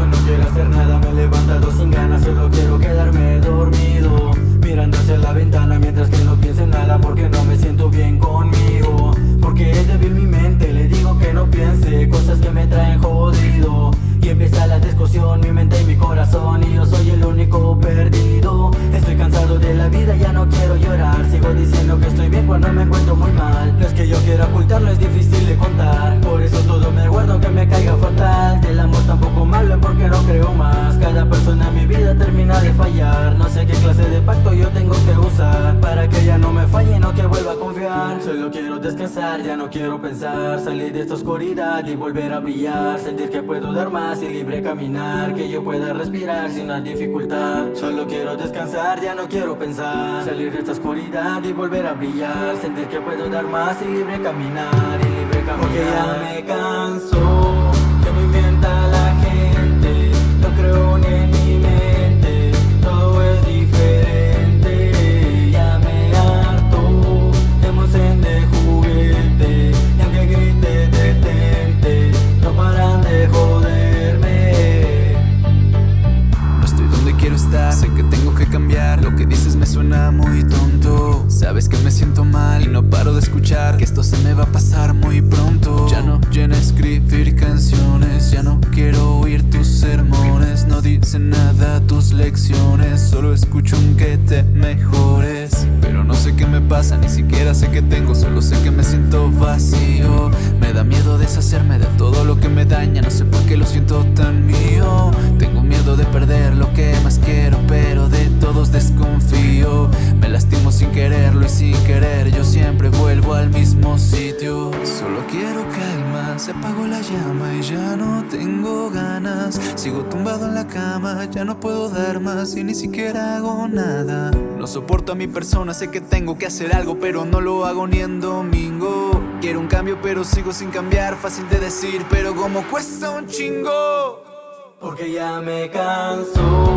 quiero hacer nada, me he levantado sin ganas Solo quiero quedarme dormido Mirando hacia la ventana mientras que no piense en nada Porque no me siento bien conmigo Porque es débil mi mente, le digo que no piense Cosas que me traen jodido Y empieza la discusión, mi mente y mi corazón Y yo soy el único perdido Estoy cansado de la vida, ya no quiero llorar Sigo diciendo que estoy bien cuando me encuentro muy mal No es que yo quiera ocultarlo, es difícil de contar Por eso todo me guardo que me caiga fatal Del amor quiero descansar, ya no quiero pensar Salir de esta oscuridad y volver a brillar Sentir que puedo dar más y libre caminar Que yo pueda respirar sin una dificultad. Solo quiero descansar, ya no quiero pensar Salir de esta oscuridad y volver a brillar Sentir que puedo dar más y libre caminar Y libre caminar. Porque ya me canso Que me inventa la suena muy tonto. Sabes que me siento mal y no paro de escuchar Que esto se me va a pasar muy pronto. Ya no llena escribir canciones Ya no quiero oír tus sermones. No dicen nada tus lecciones Solo escucho un que te mejores. Pero no sé qué me pasa, ni siquiera sé qué tengo Solo sé que me siento vacío. Me da miedo deshacerme de todo lo que me daña No sé por qué lo siento tan mío Solo quiero calma, se apagó la llama y ya no tengo ganas. Sigo tumbado en la cama, ya no puedo dar más y ni siquiera hago nada. No soporto a mi persona, sé que tengo que hacer algo pero no lo hago ni en domingo. Quiero un cambio pero sigo sin cambiar, fácil de decir pero como cuesta un chingo. Porque ya me canso